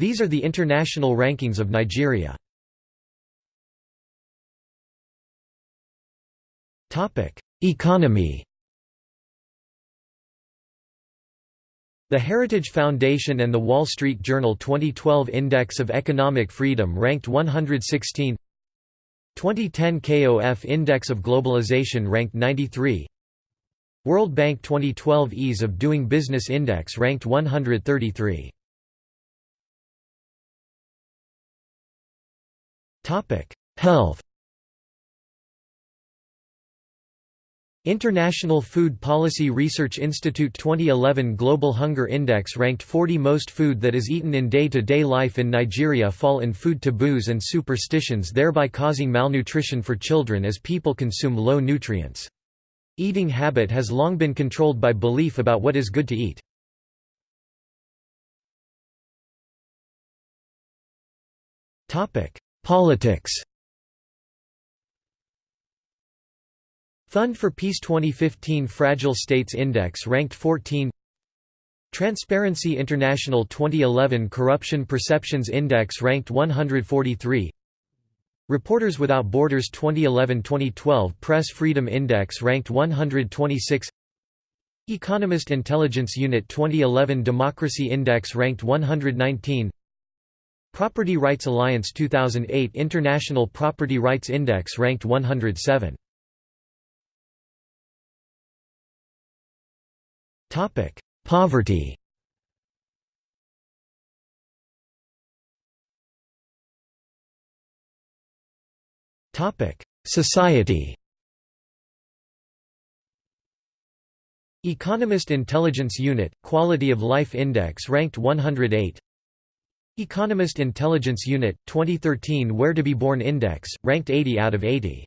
These are the international rankings of Nigeria. Economy. The Heritage Foundation and the Wall Street Journal 2012 Index of Economic Freedom ranked 116 2010 KOF Index of Globalization ranked 93 World Bank 2012 Ease of Doing Business Index ranked 133 Health International Food Policy Research Institute 2011 Global Hunger Index ranked 40 most food that is eaten in day-to-day -day life in Nigeria fall in food taboos and superstitions thereby causing malnutrition for children as people consume low nutrients. Eating habit has long been controlled by belief about what is good to eat. Politics. Fund for Peace 2015 Fragile States Index ranked 14 Transparency International 2011 Corruption Perceptions Index ranked 143 Reporters Without Borders 2011-2012 Press Freedom Index ranked 126 Economist Intelligence Unit 2011 Democracy Index ranked 119 Property Rights Alliance 2008 International Property Rights Index ranked 107 Topic: Poverty. Topic: Society. Economist Intelligence Unit Quality of Life Index ranked 108. Economist Intelligence Unit 2013 Where to be Born Index ranked 80 out of 80.